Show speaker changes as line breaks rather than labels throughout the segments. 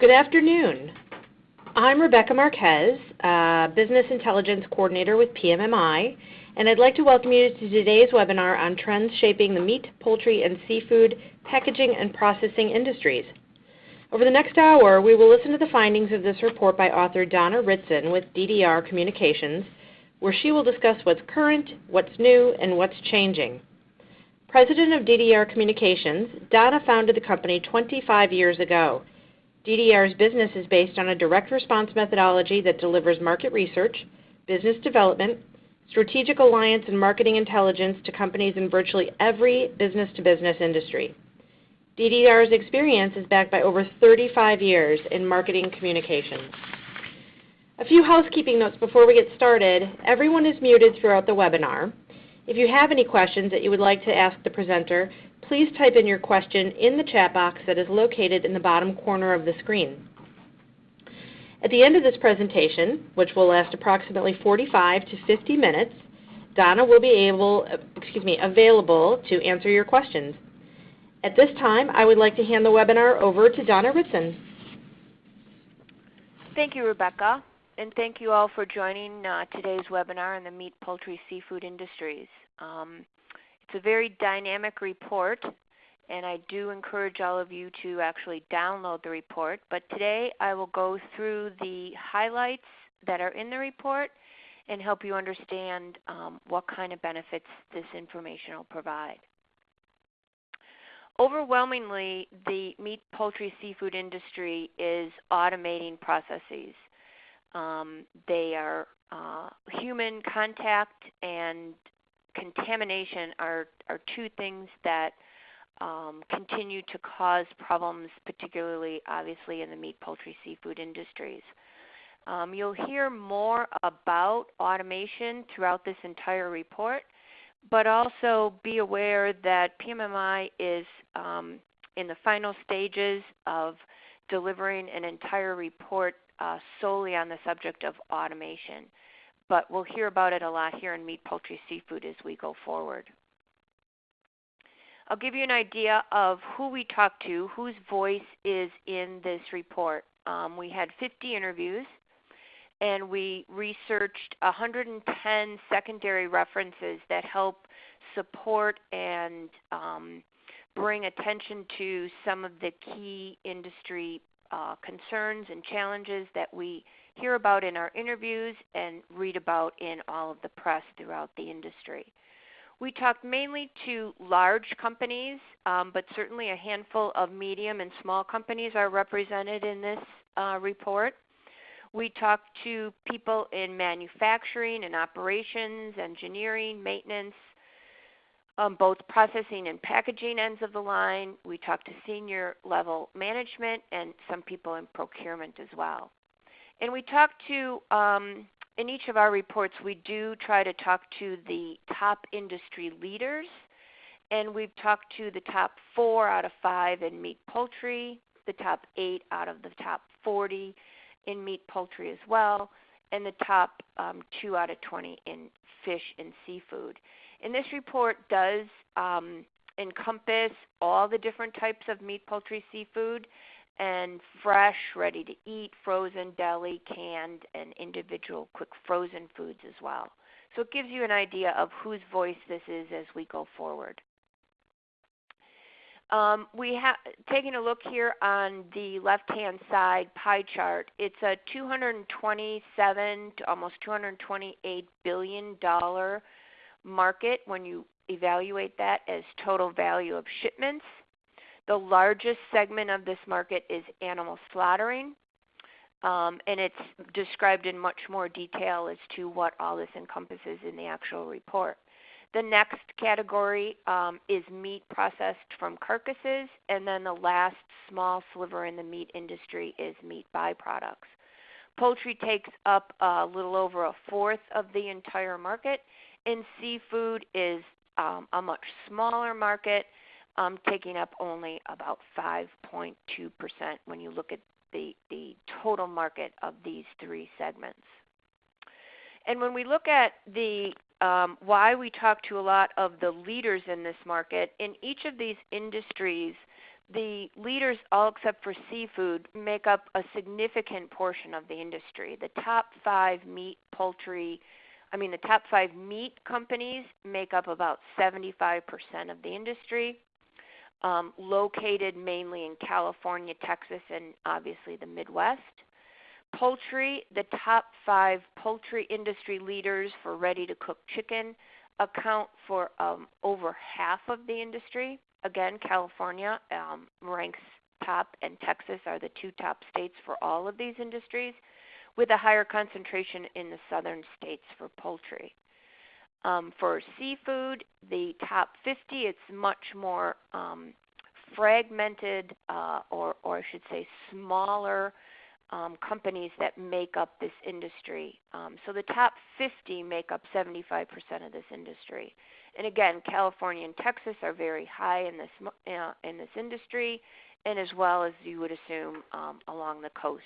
Good afternoon. I'm Rebecca Marquez, uh, Business Intelligence Coordinator with PMMI, and I'd like to welcome you to today's webinar on trends shaping the meat, poultry, and seafood packaging and processing industries. Over the next hour, we will listen to the findings of this report by author Donna Ritson with DDR Communications, where she will discuss what's current, what's new, and what's changing. President of DDR Communications, Donna founded the company 25 years ago. DDR's business is based on a direct response methodology that delivers market research, business development, strategic alliance, and marketing intelligence to companies in virtually every business-to-business industry. DDR's experience is backed by over 35 years in marketing communications. A few housekeeping notes before we get started. Everyone is muted throughout the webinar. If you have any questions that you would like to ask the presenter, please type in your question in the chat box that is located in the bottom corner of the screen. At the end of this presentation, which will last approximately 45 to 50 minutes, Donna will be able, excuse me, available to answer your questions. At this time, I would like to hand the webinar over to Donna Ritson.
Thank you, Rebecca and thank you all for joining uh, today's webinar on the meat, poultry, seafood industries. Um, it's a very dynamic report, and I do encourage all of you to actually download the report. But today I will go through the highlights that are in the report and help you understand um, what kind of benefits this information will provide. Overwhelmingly, the meat, poultry, seafood industry is automating processes. Um, they are uh, human contact and contamination are, are two things that um, continue to cause problems, particularly obviously in the meat, poultry, seafood industries. Um, you'll hear more about automation throughout this entire report, but also be aware that PMMI is um, in the final stages of delivering an entire report uh, solely on the subject of automation. But we'll hear about it a lot here in meat, poultry, seafood as we go forward. I'll give you an idea of who we talked to, whose voice is in this report. Um, we had 50 interviews and we researched 110 secondary references that help support and um, bring attention to some of the key industry uh, concerns and challenges that we hear about in our interviews and read about in all of the press throughout the industry. We talked mainly to large companies, um, but certainly a handful of medium and small companies are represented in this uh, report. We talked to people in manufacturing and operations, engineering, maintenance, um, both processing and packaging ends of the line. We talked to senior level management and some people in procurement as well. And we talk to, um, in each of our reports, we do try to talk to the top industry leaders. And we've talked to the top four out of five in meat poultry, the top eight out of the top 40 in meat poultry as well, and the top um, two out of 20 in fish and seafood. And this report does um, encompass all the different types of meat, poultry, seafood, fresh, ready to eat, frozen, deli, canned, and individual quick frozen foods as well. So it gives you an idea of whose voice this is as we go forward. Um, we have taking a look here on the left-hand side pie chart. It's a 227 to almost 228 billion dollar market when you evaluate that as total value of shipments. The largest segment of this market is animal slaughtering, um, and it's described in much more detail as to what all this encompasses in the actual report. The next category um, is meat processed from carcasses, and then the last small sliver in the meat industry is meat byproducts. Poultry takes up a little over a fourth of the entire market, and seafood is um, a much smaller market, um, taking up only about 5.2% when you look at the, the total market of these three segments. And when we look at the um, why we talk to a lot of the leaders in this market, in each of these industries, the leaders, all except for seafood, make up a significant portion of the industry. The top five meat, poultry, I mean, the top five meat companies make up about 75% of the industry, um, located mainly in California, Texas, and obviously the Midwest. Poultry, the top five poultry industry leaders for ready to cook chicken account for um, over half of the industry. Again, California um, ranks top, and Texas are the two top states for all of these industries, with a higher concentration in the southern states for poultry. Um, for seafood, the top 50, it's much more um, fragmented, uh, or, or I should say, smaller um, companies that make up this industry. Um, so the top 50 make up 75% of this industry. And again, California and Texas are very high in this uh, in this industry, and as well as you would assume um, along the coasts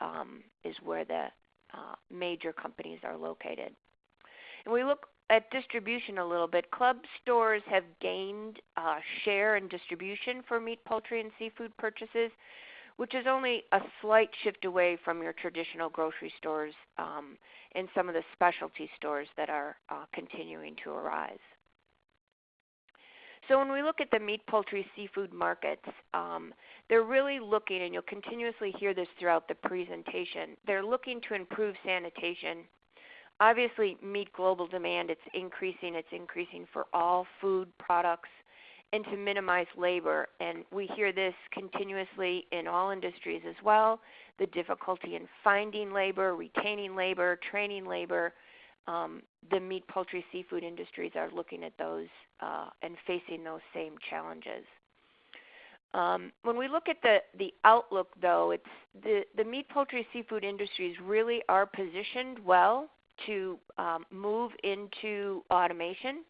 um, is where the uh, major companies are located. And we look at distribution a little bit. Club stores have gained uh, share and distribution for meat, poultry, and seafood purchases, which is only a slight shift away from your traditional grocery stores um, and some of the specialty stores that are uh, continuing to arise. So when we look at the meat, poultry, seafood markets, um, they're really looking, and you'll continuously hear this throughout the presentation, they're looking to improve sanitation. Obviously, meet global demand, it's increasing, it's increasing for all food products, and to minimize labor. And we hear this continuously in all industries as well the difficulty in finding labor, retaining labor, training labor, um, the meat, poultry, seafood industries are looking at those uh, and facing those same challenges. Um, when we look at the, the outlook, though, it's the, the meat, poultry, seafood industries really are positioned well to um, move into automation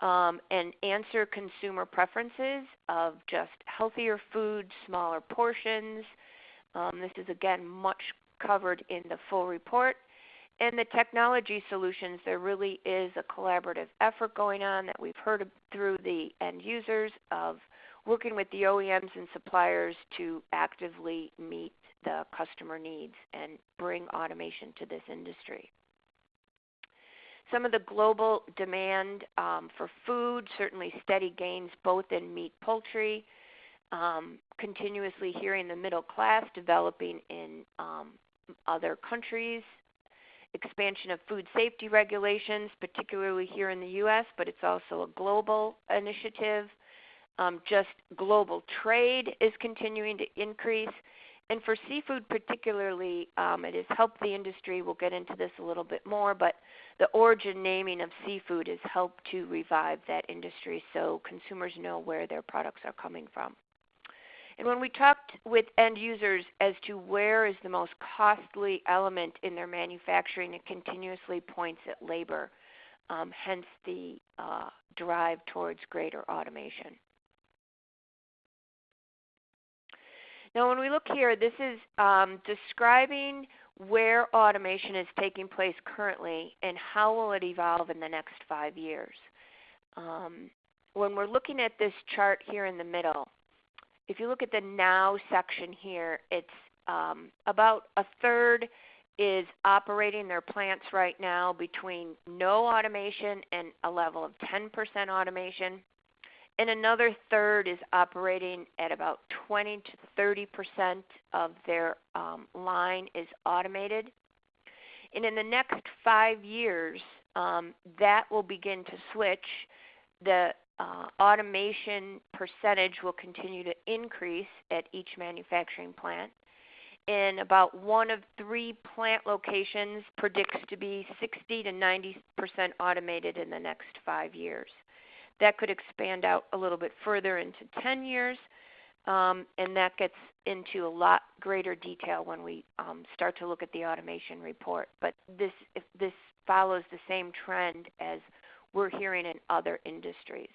um, and answer consumer preferences of just healthier food, smaller portions. Um, this is again much covered in the full report. And the technology solutions, there really is a collaborative effort going on that we've heard through the end users of working with the OEMs and suppliers to actively meet the customer needs and bring automation to this industry. Some of the global demand um, for food, certainly steady gains both in meat, poultry, um, continuously hearing the middle class developing in um, other countries, expansion of food safety regulations, particularly here in the U.S., but it's also a global initiative. Um, just global trade is continuing to increase. And for seafood, particularly, um, it has helped the industry. We'll get into this a little bit more, but the origin naming of seafood has helped to revive that industry so consumers know where their products are coming from. And when we talked with end users as to where is the most costly element in their manufacturing, it continuously points at labor, um, hence the uh, drive towards greater automation. Now, when we look here, this is um, describing where automation is taking place currently and how will it evolve in the next five years. Um, when we're looking at this chart here in the middle, if you look at the now section here, it's um, about a third is operating their plants right now between no automation and a level of 10% automation. And another third is operating at about 20 to 30 percent of their um, line is automated. And in the next five years, um, that will begin to switch. The uh, automation percentage will continue to increase at each manufacturing plant. And about one of three plant locations predicts to be 60 to 90 percent automated in the next five years. That could expand out a little bit further into 10 years, um, and that gets into a lot greater detail when we um, start to look at the automation report. But this, this follows the same trend as we're hearing in other industries.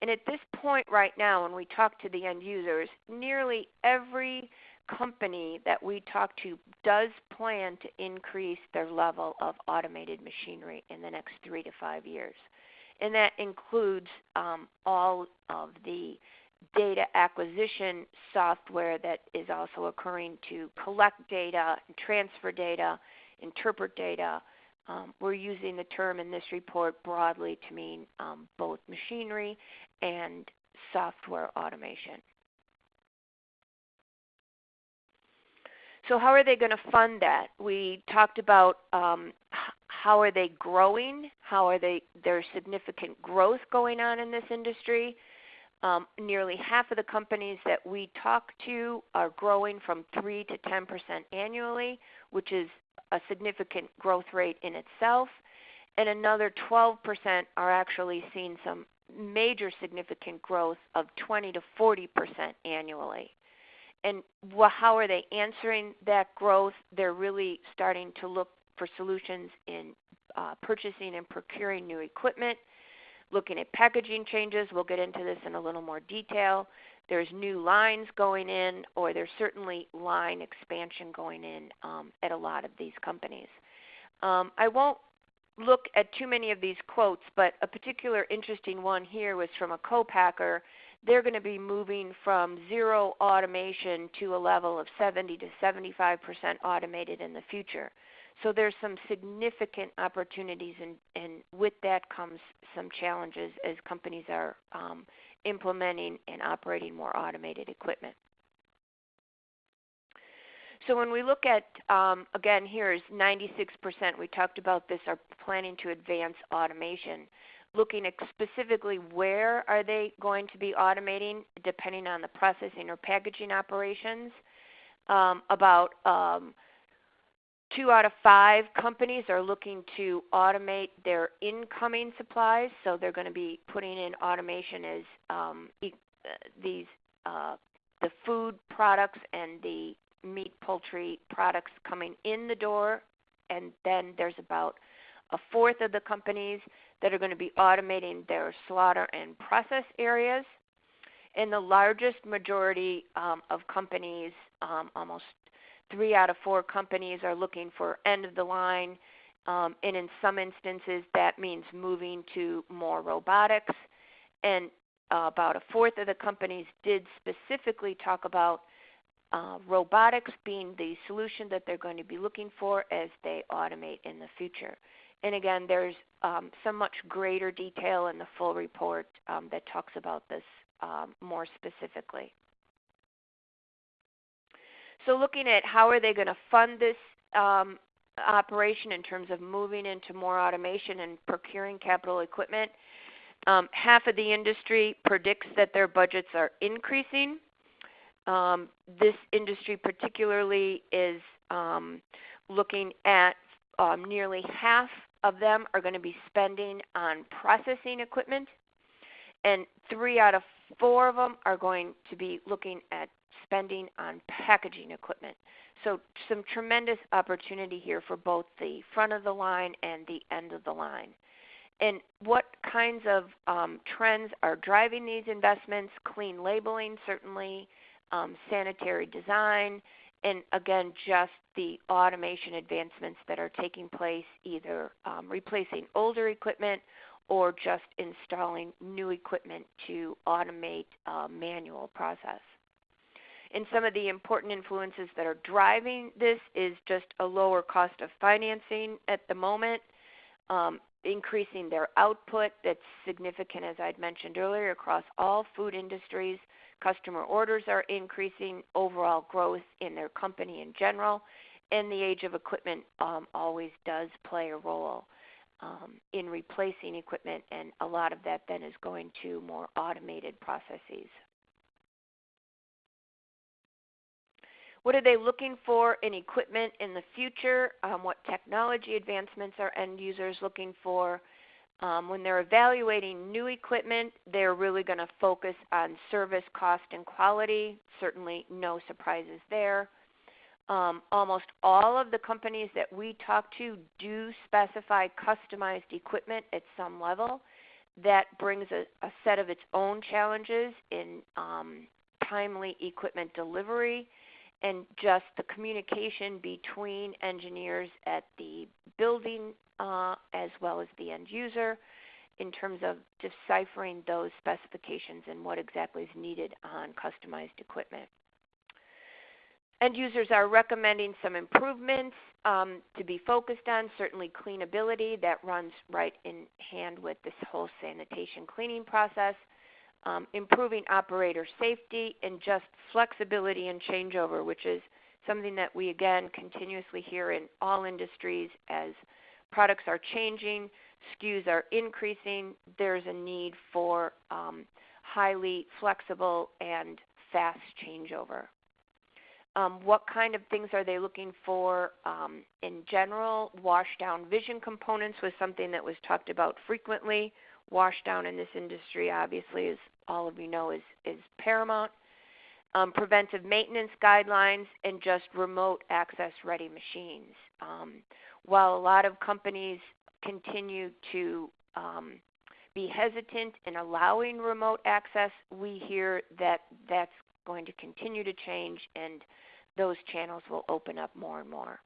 And at this point right now, when we talk to the end users, nearly every company that we talk to does plan to increase their level of automated machinery in the next three to five years. And that includes um, all of the data acquisition software that is also occurring to collect data, transfer data, interpret data. Um, we're using the term in this report broadly to mean um, both machinery and software automation. So how are they going to fund that? We talked about um, how are they growing? How are they there's significant growth going on in this industry? Um, nearly half of the companies that we talk to are growing from 3 to 10% annually, which is a significant growth rate in itself. And another 12% are actually seeing some major significant growth of 20 to 40% annually. And how are they answering that growth? They're really starting to look for solutions in uh, purchasing and procuring new equipment, looking at packaging changes. We'll get into this in a little more detail. There's new lines going in, or there's certainly line expansion going in um, at a lot of these companies. Um, I won't look at too many of these quotes, but a particular interesting one here was from a co-packer. They're going to be moving from zero automation to a level of 70 to 75% automated in the future. So there's some significant opportunities, and, and with that comes some challenges as companies are um, implementing and operating more automated equipment. So when we look at, um, again, here is 96%, we talked about this, are planning to advance automation. Looking at specifically where are they going to be automating depending on the processing or packaging operations. Um, about um, two out of five companies are looking to automate their incoming supplies, so they're going to be putting in automation as um, e- these uh, the food products and the meat poultry products coming in the door, and then there's about a fourth of the companies that are going to be automating their slaughter and process areas. And the largest majority um, of companies, um, almost three out of four companies are looking for end of the line, um, and in some instances that means moving to more robotics. And uh, about a fourth of the companies did specifically talk about uh, robotics being the solution that they're going to be looking for as they automate in the future. And again, there's um, some much greater detail in the full report um, that talks about this um, more specifically. So looking at how are they going to fund this um, operation in terms of moving into more automation and procuring capital equipment, um, half of the industry predicts that their budgets are increasing. Um, this industry particularly is um, looking at um, nearly half of them are going to be spending on processing equipment, and three out of four of them are going to be looking at spending on packaging equipment. So some tremendous opportunity here for both the front of the line and the end of the line. And what kinds of um, trends are driving these investments? Clean labeling, certainly, um, sanitary design, and again, just the automation advancements that are taking place, either um, replacing older equipment or just installing new equipment to automate uh, manual process. And some of the important influences that are driving this is just a lower cost of financing at the moment, um, increasing their output that's significant, as I'd mentioned earlier, across all food industries. Customer orders are increasing, overall growth in their company in general, and the age of equipment um, always does play a role um, in replacing equipment, and a lot of that then is going to more automated processes. What are they looking for in equipment in the future? Um, what technology advancements are end users looking for? Um, when they're evaluating new equipment, they're really going to focus on service, cost, and quality. Certainly, no surprises there. Um, almost all of the companies that we talk to do specify customized equipment at some level. That brings a, a set of its own challenges in um, timely equipment delivery and just the communication between engineers at the building uh, as well as the end user, in terms of deciphering those specifications and what exactly is needed on customized equipment. End users are recommending some improvements um, to be focused on, certainly cleanability, that runs right in hand with this whole sanitation cleaning process, um, improving operator safety, and just flexibility and changeover, which is something that we again continuously hear in all industries as products are changing, SKUs are increasing, there's a need for um, highly flexible and fast changeover. Um, what kind of things are they looking for um, in general? Washdown vision components was something that was talked about frequently. Washdown in this industry, obviously, as all of you know, is, is paramount. Um, preventive maintenance guidelines and just remote access ready machines. Um, while a lot of companies continue to um, be hesitant in allowing remote access, we hear that that's going to continue to change and those channels will open up more and more.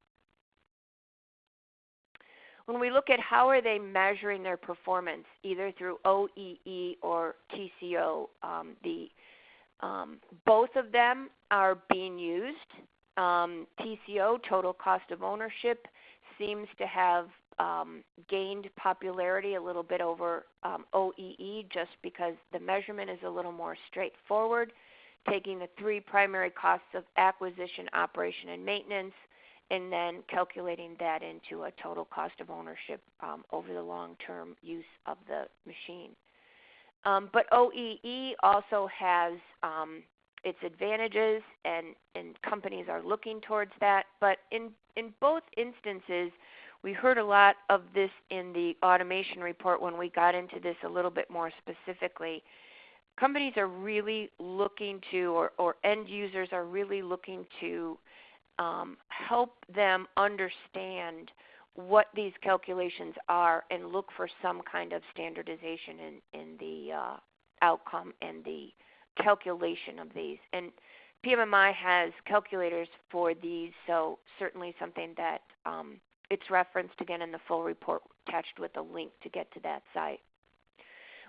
When we look at how are they measuring their performance, either through OEE or TCO, um, the um, both of them are being used. Um, TCO, total cost of ownership, seems to have um, gained popularity a little bit over um, OEE just because the measurement is a little more straightforward, taking the three primary costs of acquisition, operation, and maintenance, and then calculating that into a total cost of ownership um, over the long term use of the machine. Um, but OEE also has um, its advantages, and, and companies are looking towards that. But in, in both instances, we heard a lot of this in the automation report when we got into this a little bit more specifically. Companies are really looking to, or, or end users are really looking to um, help them understand what these calculations are and look for some kind of standardization in, in the uh, outcome and the calculation of these. And PMMI has calculators for these, so certainly something that um, it's referenced again in the full report attached with a link to get to that site.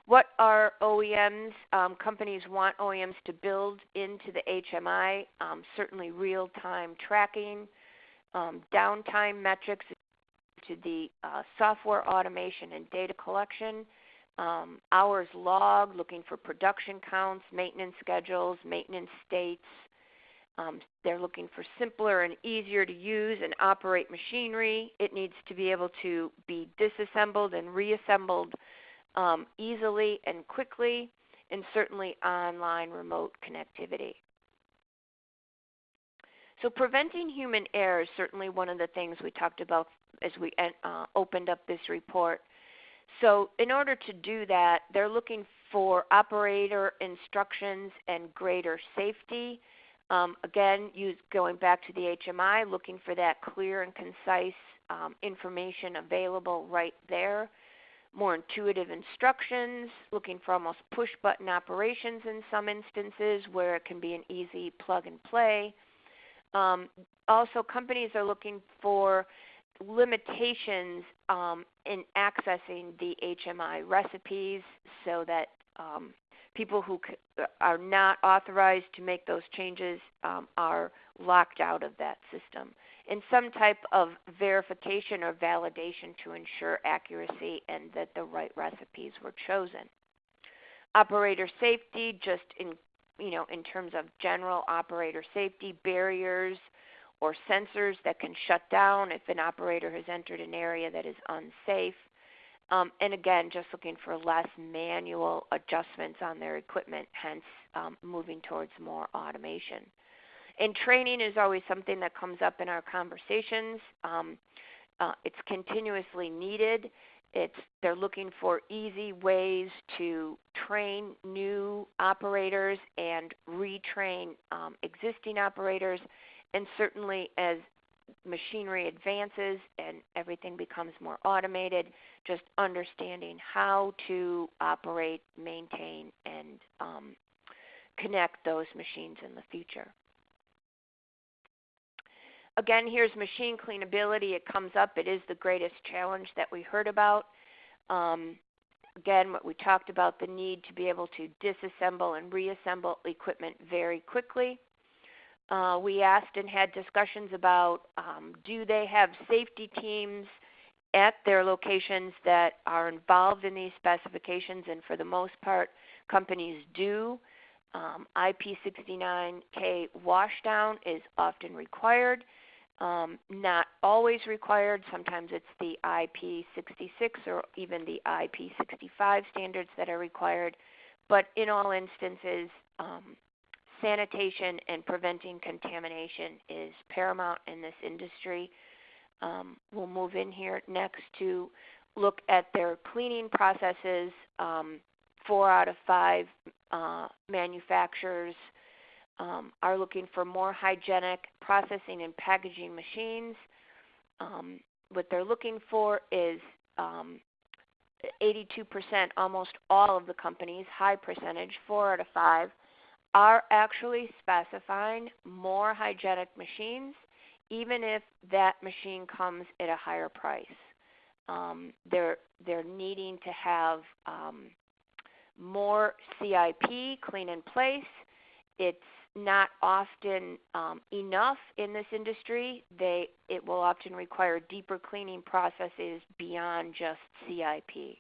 What are OEMs? Um, companies want OEMs to build into the HMI, um, certainly real-time tracking, um, downtime metrics to the uh, software automation and data collection, um, hours log, looking for production counts, maintenance schedules, maintenance states, um, they're looking for simpler and easier to use and operate machinery. It needs to be able to be disassembled and reassembled um, easily and quickly, and certainly online remote connectivity. So preventing human error is certainly one of the things we talked about as we uh, opened up this report. So in order to do that, they're looking for operator instructions and greater safety um, again, use, going back to the HMI, looking for that clear and concise um, information available right there. More intuitive instructions, looking for almost push button operations in some instances where it can be an easy plug and play. Um, also, companies are looking for limitations um, in accessing the HMI recipes so that um, people who are not authorized to make those changes um, are locked out of that system. And some type of verification or validation to ensure accuracy and that the right recipes were chosen. Operator safety, just in you know, in terms of general operator safety barriers or sensors that can shut down if an operator has entered an area that is unsafe. Um, and again, just looking for less manual adjustments on their equipment, hence um, moving towards more automation. And training is always something that comes up in our conversations. Um, uh, it's continuously needed. It's, they're looking for easy ways to train new operators and retrain um, existing operators. And certainly, as machinery advances and everything becomes more automated, just understanding how to operate, maintain, and um, connect those machines in the future. Again, here's machine cleanability. It comes up. It is the greatest challenge that we heard about. Um, again, what we talked about the need to be able to disassemble and reassemble equipment very quickly. Uh, we asked and had discussions about um, do they have safety teams at their locations that are involved in these specifications, and for the most part, companies do. Um, IP69K washdown is often required. Um, not always required. Sometimes it's the IP66 or even the IP65 standards that are required. But in all instances, um, sanitation and preventing contamination is paramount in this industry. Um, we'll move in here next to look at their cleaning processes. Um, four out of five uh, manufacturers um, are looking for more hygienic processing and packaging machines. Um, what they're looking for is 82%, um, almost all of the companies, high percentage, four out of five, are actually specifying more hygienic machines, even if that machine comes at a higher price. Um, they're they're needing to have um, more CIP, clean in place. It's not often um, enough in this industry. They it will often require deeper cleaning processes beyond just CIP.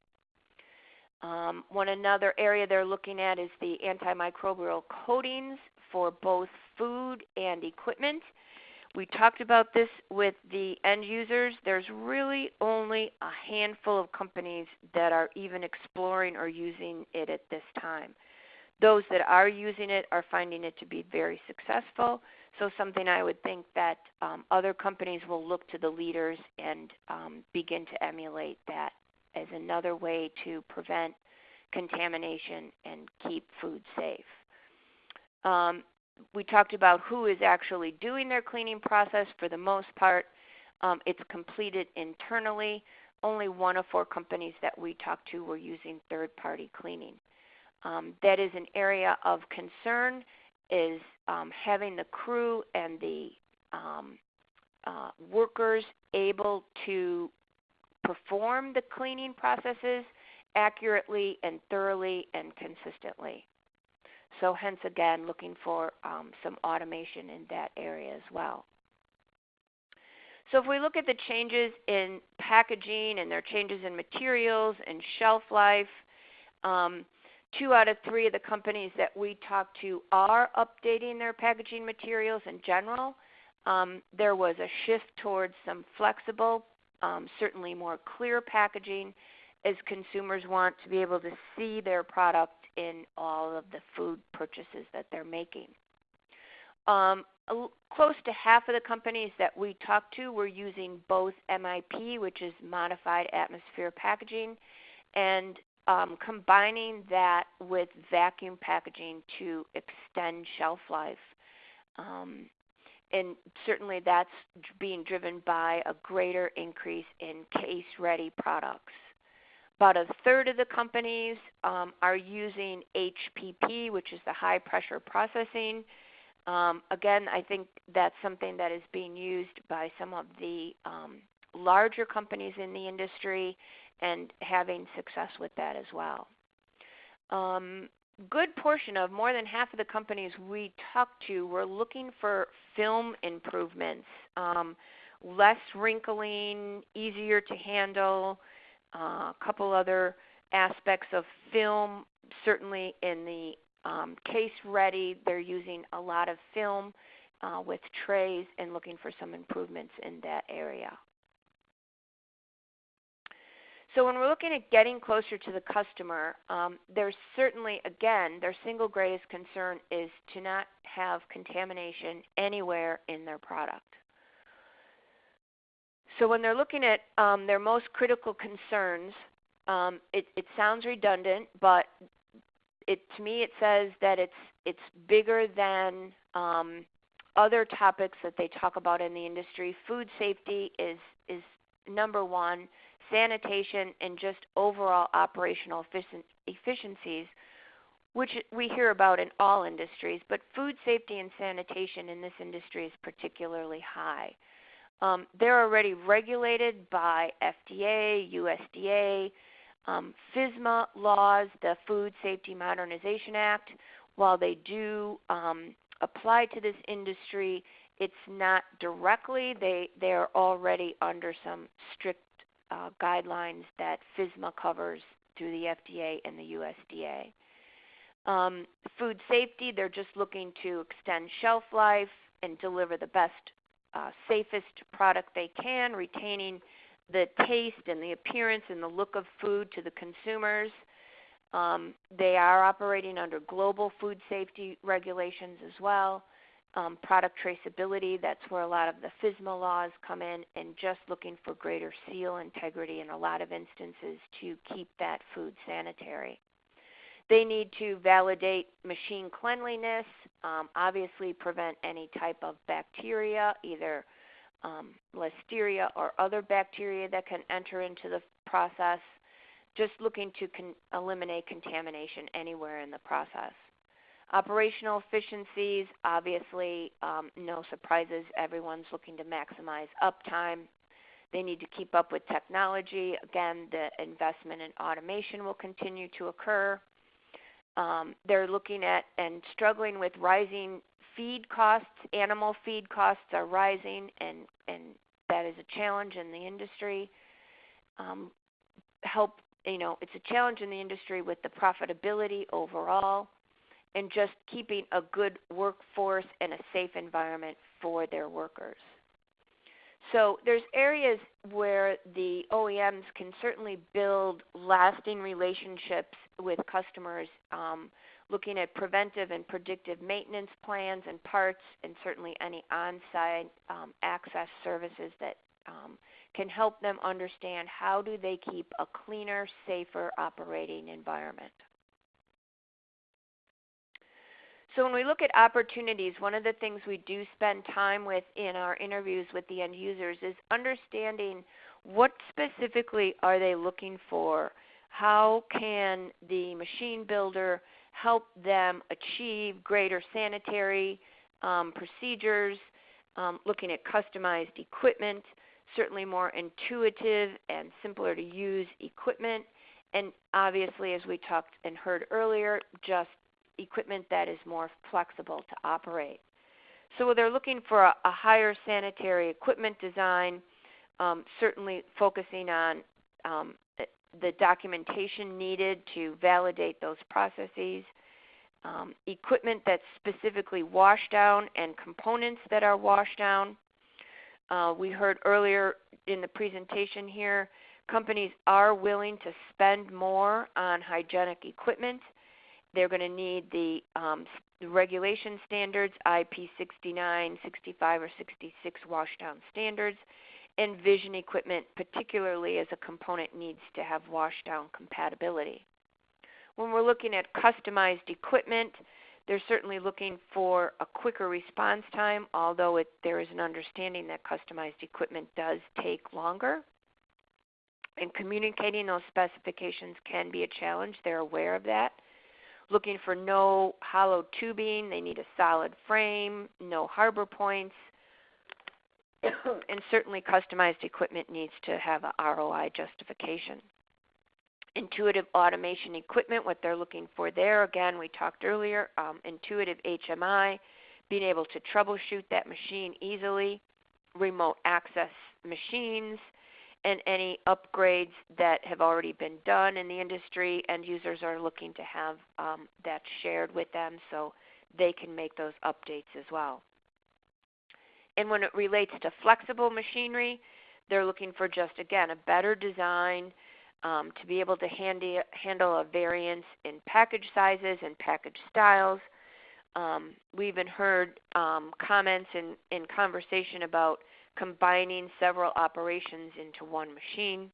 Um, one another area they're looking at is the antimicrobial coatings for both food and equipment. We talked about this with the end users. There's really only a handful of companies that are even exploring or using it at this time. Those that are using it are finding it to be very successful. So something I would think that um, other companies will look to the leaders and um, begin to emulate that as another way to prevent contamination and keep food safe. Um, we talked about who is actually doing their cleaning process. For the most part, um, it's completed internally. Only one of four companies that we talked to were using third-party cleaning. Um, that is an area of concern is um, having the crew and the um, uh, workers able to perform the cleaning processes accurately and thoroughly and consistently. So hence again, looking for um, some automation in that area as well. So if we look at the changes in packaging and their changes in materials and shelf life, um, two out of three of the companies that we talk to are updating their packaging materials in general. Um, there was a shift towards some flexible, um, certainly more clear packaging as consumers want to be able to see their product in all of the food purchases that they're making. Um, close to half of the companies that we talked to were using both MAP, which is modified atmosphere packaging, and um, combining that with vacuum packaging to extend shelf life. Um, and certainly that's being driven by a greater increase in case ready products. About a third of the companies um, are using HPP, which is the high pressure processing. Um, again, I think that's something that is being used by some of the um, larger companies in the industry and having success with that as well. Um, good portion of more than half of the companies we talked to were looking for film improvements, um, less wrinkling, easier to handle, uh, a couple other aspects of film. Certainly in the um, case ready, they're using a lot of film uh, with trays and looking for some improvements in that area. So when we're looking at getting closer to the customer, um, there's certainly, again, their single greatest concern is to not have contamination anywhere in their product. So when they're looking at um, their most critical concerns, um, it, it, sounds redundant, but it, to me it says that it's it's bigger than um, other topics that they talk about in the industry. Food safety is is number one. Sanitation and just overall operational efficiencies, which we hear about in all industries, but food safety and sanitation in this industry is particularly high. Um, they're already regulated by FDA, USDA, Um, FSMA laws, the Food Safety Modernization Act, while they do um, apply to this industry, it's not directly. They they are already under some strict uh, guidelines that FSMA covers through the FDA and the USDA. Um, food safety, they're just looking to extend shelf life and deliver the best, uh, safest product they can, retaining the taste and the appearance and the look of food to the consumers. Um, they are operating under global food safety regulations as well. Um, product traceability, that's where a lot of the FSMA laws come in, and just looking for greater seal integrity in a lot of instances to keep that food sanitary. They need to validate machine cleanliness, um, obviously prevent any type of bacteria, either um, listeria or other bacteria that can enter into the process, just looking to con- eliminate contamination anywhere in the process. Operational efficiencies, obviously, um, no surprises. Everyone's looking to maximize uptime. They need to keep up with technology. Again, the investment in automation will continue to occur. Um, they're looking at and struggling with rising feed costs. Animal feed costs are rising, and, and that is a challenge in the industry. Um, help, you know, it's a challenge in the industry with the profitability overall and just keeping a good workforce and a safe environment for their workers. So there's areas where the OEMs can certainly build lasting relationships with customers, um, looking at preventive and predictive maintenance plans and parts, and certainly any on-site um, access services that um, can help them understand how do they keep a cleaner, safer operating environment. So when we look at opportunities, one of the things we do spend time with in our interviews with the end users is understanding what specifically are they looking for? How can the machine builder help them achieve greater sanitary um, procedures, um, looking at customized equipment, certainly more intuitive and simpler to use equipment, and obviously, as we talked and heard earlier, just equipment that is more flexible to operate. So they're looking for a, a higher sanitary equipment design, um, certainly focusing on um, the documentation needed to validate those processes, um, equipment that's specifically wash down, and components that are wash down. Uh, we heard earlier in the presentation here, companies are willing to spend more on hygienic equipment they're going to need the, um, regulation standards, IP 69, 65, or 66 washdown standards, and vision equipment, particularly as a component needs to have washdown compatibility. When we're looking at customized equipment, they're certainly looking for a quicker response time, although it, there is an understanding that customized equipment does take longer. And communicating those specifications can be a challenge. They're aware of that looking for no hollow tubing. They need a solid frame, no harbor points, and certainly customized equipment needs to have a ROI justification. Intuitive automation equipment, what they're looking for there, again, we talked earlier, um, intuitive HMI, being able to troubleshoot that machine easily, remote access machines, and any upgrades that have already been done in the industry. End users are looking to have um, that shared with them so they can make those updates as well. And when it relates to flexible machinery, they're looking for just, again, a better design um, to be able to handy, handle a variance in package sizes and package styles. Um, we even heard um, comments in, in conversation about combining several operations into one machine,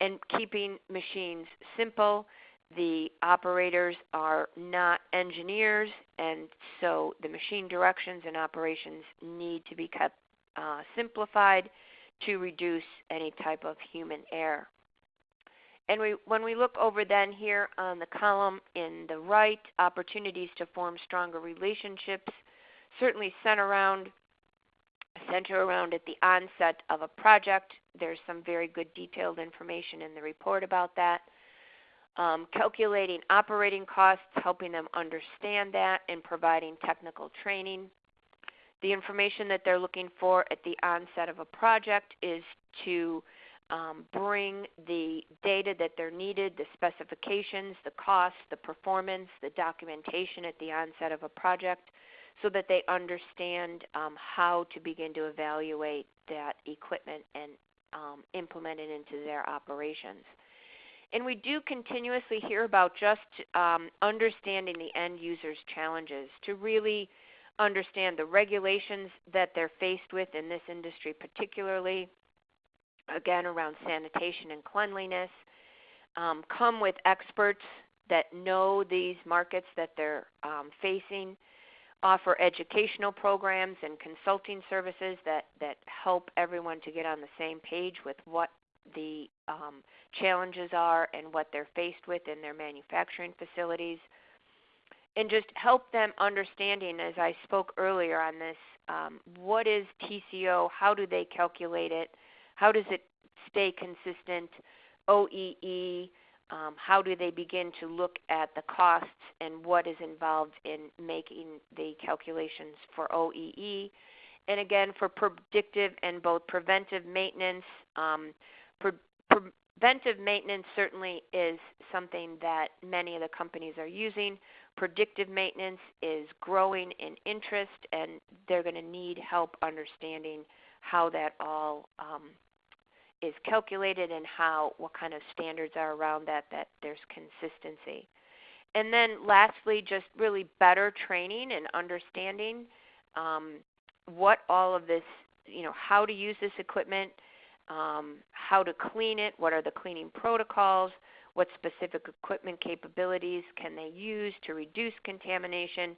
and keeping machines simple. The operators are not engineers, and so the machine directions and operations need to be kept uh, simplified to reduce any type of human error. And we, when we look over then here on the column in the right, opportunities to form stronger relationships, certainly center around center around at the onset of a project. There's some very good detailed information in the report about that. um, calculating operating costs, helping them understand that, and providing technical training. The information that they're looking for at the onset of a project is to um, bring the data that they're needed, the specifications, the costs, the performance, the documentation at the onset of a project so that they understand um, how to begin to evaluate that equipment and um, implement it into their operations. And we do continuously hear about just um, understanding the end user's challenges to really understand the regulations that they're faced with in this industry, particularly, again, around sanitation and cleanliness. Um, come with experts that know these markets that they're um, facing, offer educational programs and consulting services that, that help everyone to get on the same page with what the um, challenges are and what they're faced with in their manufacturing facilities. And just help them understanding, as I spoke earlier on this, um, what is TCO, how do they calculate it, how does it stay consistent, OEE, um, how do they begin to look at the costs and what is involved in making the calculations for OEE. And again, for predictive and both preventive maintenance, um, pre- preventive maintenance certainly is something that many of the companies are using. Predictive maintenance is growing in interest, and they're going to need help understanding how that all um, is calculated and how what kind of standards are around that that there's consistency. And then lastly, just really better training and understanding um, what all of this, you know, how to use this equipment, um, how to clean it, what are the cleaning protocols, what specific equipment capabilities can they use to reduce contamination,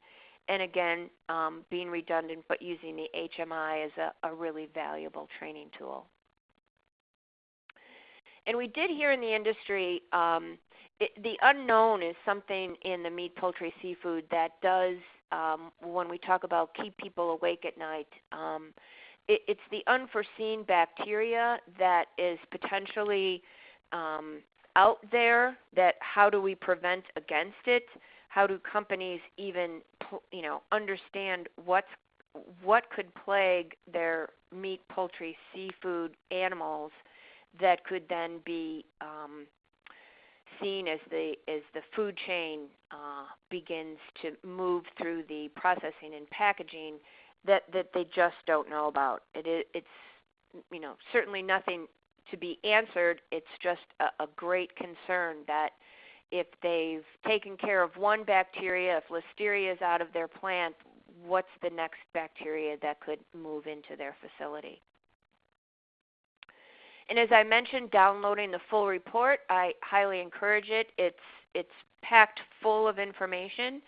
and again, um, being redundant but using the HMI as a, a really valuable training tool. And we did hear in the industry um, it, the unknown is something in the meat, poultry, seafood that does, um, when we talk about keep people awake at night, um, it, it's the unforeseen bacteria that is potentially um, out there. That how do we prevent against it? How do companies even you know understand what's what could plague their meat, poultry, seafood animals that could then be um, seen as the as the food chain uh, begins to move through the processing and packaging that that they just don't know about. It, it's you know certainly nothing to be answered. It's just a, a great concern that if they've taken care of one bacteria, if listeria is out of their plant, what's the next bacteria that could move into their facility? And as I mentioned, downloading the full report, I highly encourage it. It's it's packed full of information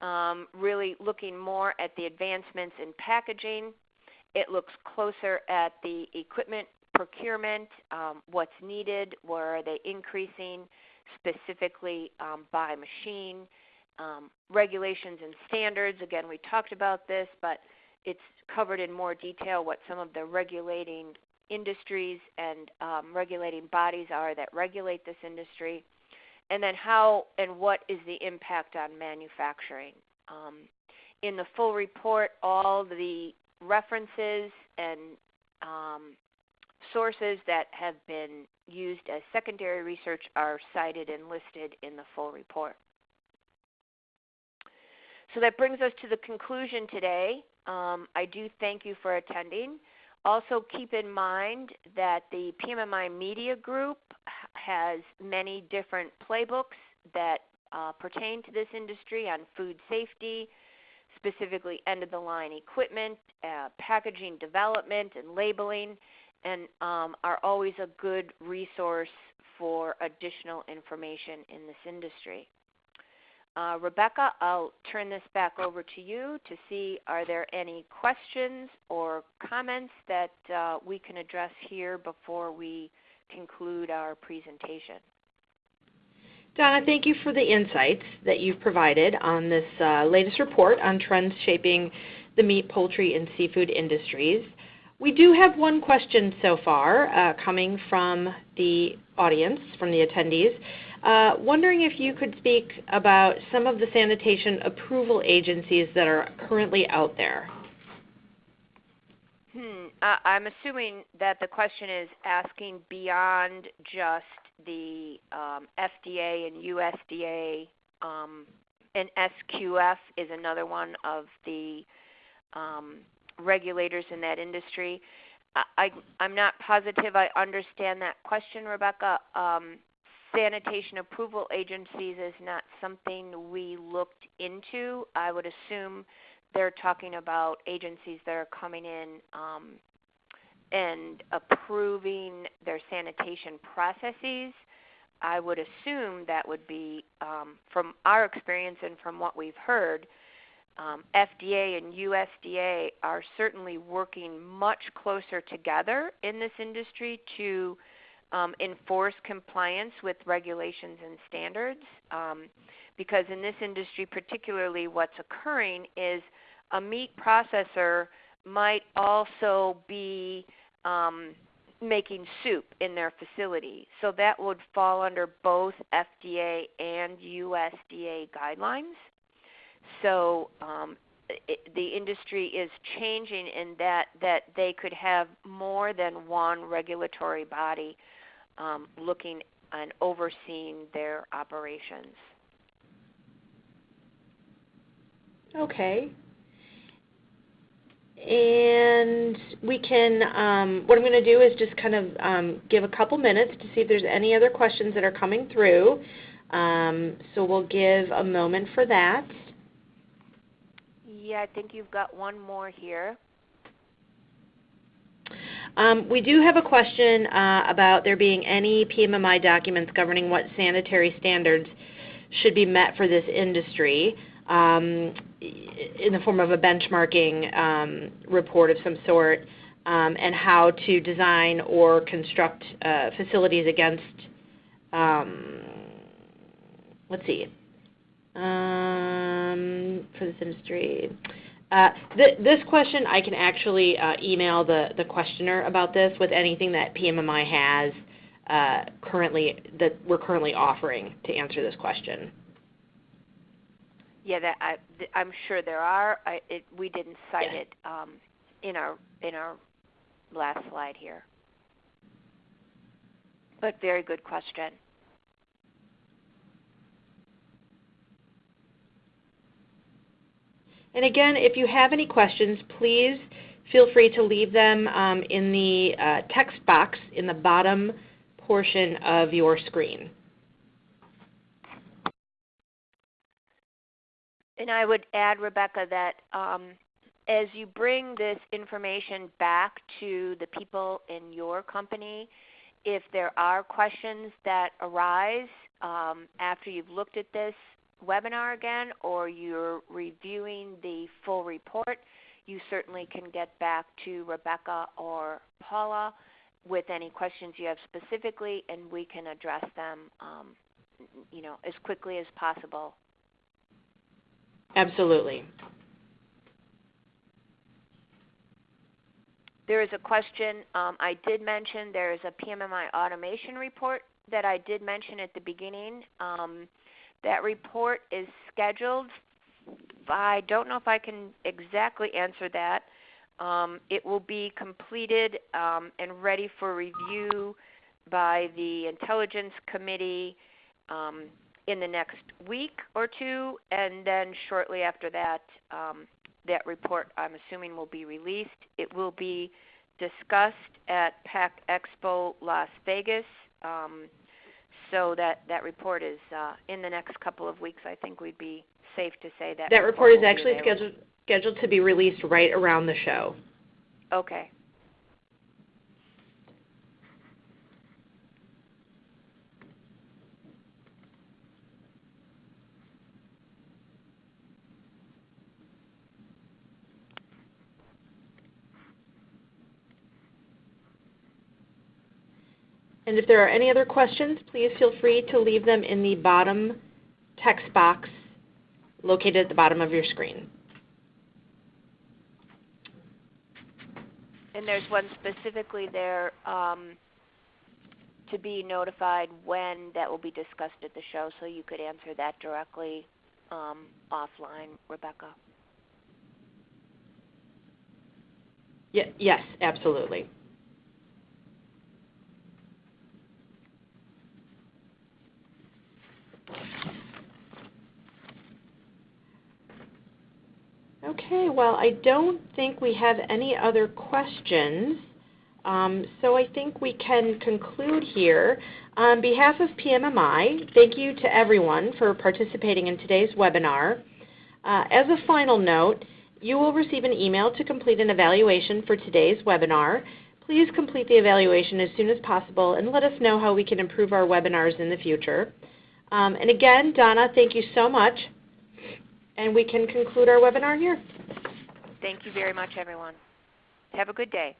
um, really looking more at the advancements in packaging. It looks closer at the equipment procurement, um, what's needed, where are they increasing specifically um, by machine, um, regulations and standards. Again, we talked about this, but it's covered in more detail what some of the regulating industries and um, regulating bodies are that regulate this industry and then how and what is the impact on manufacturing. Um, in the full report, all the references and um, sources that have been used as secondary research are cited and listed in the full report. So that brings us to the conclusion today. Um, I do thank you for attending. Also keep in mind that the PMMI Media Group has many different playbooks that uh, pertain to this industry on food safety, specifically end of the line equipment, uh, packaging development, and labeling, and um, are always a good resource for additional information in this industry. Uh, Rebecca, I'll turn this back over to you to see are there any questions or comments that uh, we can address here before we conclude our presentation.
Donna, thank you for the insights that you've provided on this uh, latest report on trends shaping the meat, poultry, and seafood industries. We do have one question so far uh, coming from the audience, from the attendees. Uh, wondering if you could speak about some of the sanitation approval agencies that are currently out there.
Hmm. Uh, I'm assuming that the question is asking beyond just the um, FDA and USDA, um, and SQF is another one of the um, regulators in that industry. I, am not positive I understand that question, Rebecca. Um, sanitation approval agencies is not something we looked into. I would assume they're talking about agencies that are coming in um, and approving their sanitation processes. I would assume that would be, um, from our experience and from what we've heard, um, FDA and USDA are certainly working much closer together in this industry to um, enforce compliance with regulations and standards. Um, because in this industry, particularly, what's occurring is a meat processor might also be um, making soup in their facility. So that would fall under both FDA and USDA guidelines. So um, it, the industry is changing in that that they could have more than one regulatory body um, looking and overseeing their operations.
Okay. And we can, um, what I'm going to do is just kind of um, give a couple minutes to see if there's any other questions that are coming through. Um, so we'll give a moment for that.
Yeah, I think you've got one more here.
Um, we do have a question uh, about there being any PMMI documents governing what sanitary standards should be met for this industry um, in the form of a benchmarking um, report of some sort, um, and how to design or construct uh, facilities against, um, let's see, um, for this industry. Uh, th this question, I can actually uh, email the, the questioner about this with anything that PMMI has uh, currently that we're currently offering to answer this question.
Yeah, that I, I'm sure there are. I, it, we didn't cite yeah. it um, in our in our last slide here, but very good question.
And again, if you have any questions, please feel free to leave them um, in the uh, text box in the bottom portion of your screen.
And I would add, Rebecca, that um, as you bring this information back to the people in your company, if there are questions that arise um, after you've looked at this webinar again or you're reviewing the full report, you certainly can get back to Rebecca or Paula with any questions you have specifically, and we can address them, um, you know, as quickly as possible.
Absolutely.
There is a question um, I did mention. There is a PMMI automation report that I did mention at the beginning. Um, that report is scheduled. I don't know if I can exactly answer that. Um, it will be completed um, and ready for review by the Intelligence Committee um, in the next week or two, and then shortly after that, um, that report I'm assuming will be released. It will be discussed at PACK Expo Las Vegas. So that, that report is uh, in the next couple of weeks. I think we'd be safe to say that.
That report, report is actually scheduled scheduled to be released right around the show.
Okay.
And if there are any other questions, please feel free to leave them in the bottom text box located at the bottom of your screen.
And there's one specifically there. Um, to be notified when that will be discussed at the show so you could answer that directly um, offline, Rebecca.
Ye- yes, absolutely. Okay, well, I don't think we have any other questions. Um, so I think we can conclude here. On behalf of PMMI, thank you to everyone for participating in today's webinar. Uh, as a final note, you will receive an email to complete an evaluation for today's webinar. Please complete the evaluation as soon as possible and let us know how we can improve our webinars in the future. Um, and again, Donna, thank you so much. And we can conclude our webinar here.
Thank you very much, everyone. Have a good day.